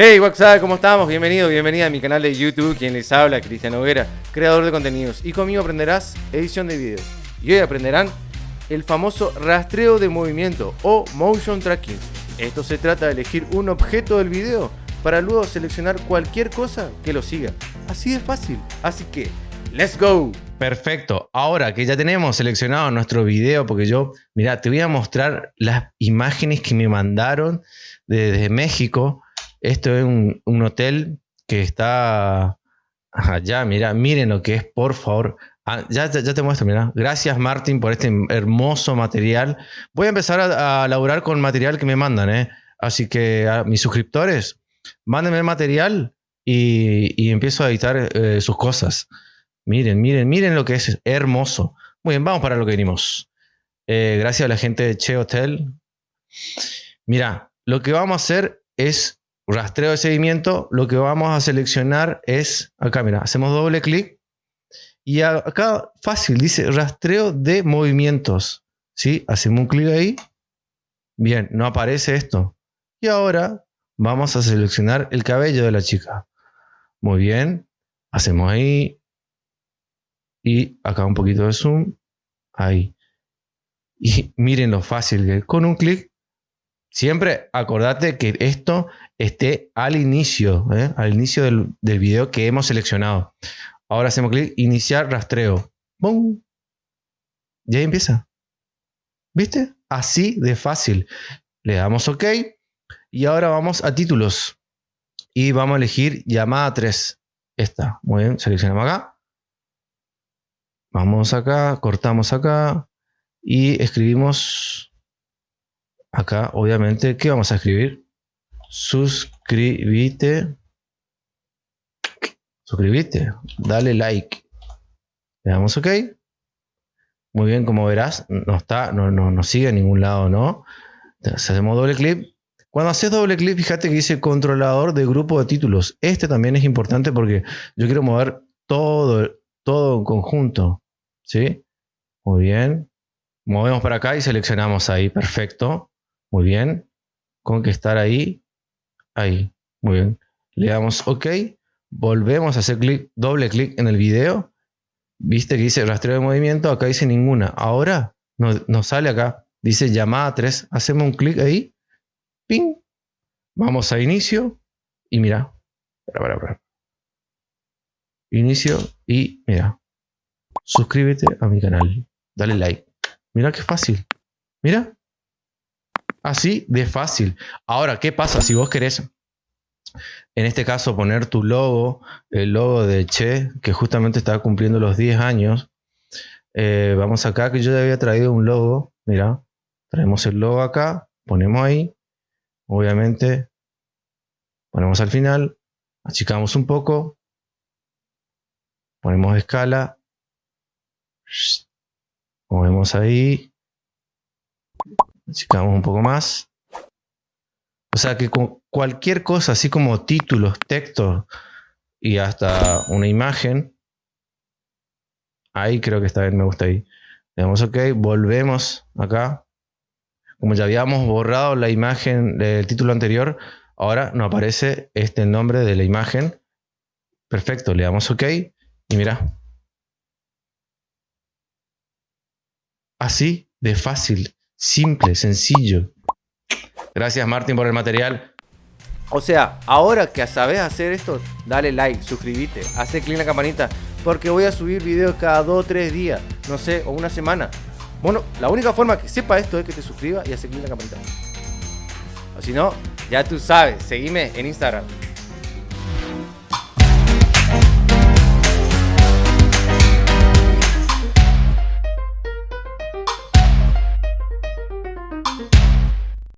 Hey, WhatsApp, ¿cómo estamos? Bienvenido, bienvenida a mi canal de YouTube. Quien les habla, Cristian Hoguera, creador de contenidos. Y conmigo aprenderás edición de videos. Y hoy aprenderán el famoso rastreo de movimiento o motion tracking. Esto se trata de elegir un objeto del video para luego seleccionar cualquier cosa que lo siga. Así de fácil. Así que, ¡let's go! Perfecto. Ahora que ya tenemos seleccionado nuestro video, porque yo, mira, te voy a mostrar las imágenes que me mandaron desde México esto es un, hotel que está allá, mira, miren lo que es, por favor. Ah, ya, ya, te muestro, mira. Gracias, Martín, por este hermoso material. Voy a empezar a, a laburar con material que me mandan, ¿eh? Así que a mis suscriptores, mándenme el material y, empiezo a editar eh, sus cosas. Miren, miren, miren lo que es hermoso. Muy bien, vamos para lo que venimos. Eh, gracias a la gente de Che Hotel. Mira, lo que vamos a hacer es rastreo de seguimiento, lo que vamos a seleccionar es, acá mira, hacemos doble clic y acá fácil, dice rastreo de movimientos. ¿sí? Hacemos un clic ahí. Bien, no aparece esto. Y ahora vamos a seleccionar el cabello de la chica. Muy bien, hacemos ahí. Y acá un poquito de zoom. Ahí. Y miren lo fácil que con un clic Siempre acordate que esto esté al inicio, ¿eh? al inicio del, video que hemos seleccionado. Ahora hacemos clic, iniciar rastreo. ¡Bum! Y ahí empieza. ¿Viste? Así de fácil. Le damos OK. Y ahora vamos a títulos. Y vamos a elegir llamada 3. Esta. Muy bien, seleccionamos acá. Vamos acá, cortamos acá. Y escribimos acá obviamente, ¿qué vamos a escribir? Suscríbete. Suscríbete. Dale like. Le damos OK. Muy bien, como verás, no está, no, no, no sigue a ningún lado, ¿no? hacemos doble clic. Cuando haces doble clic, fíjate que dice controlador de grupo de títulos. Este también es importante porque yo quiero mover todo, todo en conjunto. ¿Sí? Muy bien. Movemos para acá y seleccionamos ahí. Perfecto. Muy bien. Con que estar ahí. Ahí. Muy bien. Le damos OK. Volvemos a hacer clic, doble clic en el video. Viste que dice rastreo de movimiento. Acá dice ninguna. Ahora nos, sale acá. Dice llamada 3. Hacemos un clic ahí. Ping. Vamos a inicio. Y mira. Inicio. Y mira. Suscríbete a mi canal. Dale like. Mira qué fácil. Mira. Así de fácil. Ahora, ¿qué pasa si vos querés, en este caso, poner tu logo, el logo de Che, que justamente está cumpliendo los 10 años? Eh, vamos acá, que yo ya había traído un logo. Mira, traemos el logo acá, ponemos ahí. Obviamente, ponemos al final, achicamos un poco, ponemos escala, movemos ahí, Achicamos un poco más. O sea que con cualquier cosa, así como títulos, textos y hasta una imagen, ahí creo que está bien, me gusta ahí. Le damos OK, volvemos acá. Como ya habíamos borrado la imagen del título anterior, ahora nos aparece este nombre de la imagen. Perfecto, le damos OK y mira. Así de fácil. Simple, sencillo. Gracias Martín por el material. O sea, ahora que sabes hacer esto, dale like, suscríbete, hace clic en la campanita, porque voy a subir videos cada 2 o 3 días, no sé, o una semana. Bueno, la única forma que sepa esto es que te suscribas y hace clic en la campanita. O si no, ya tú sabes, seguime en Instagram,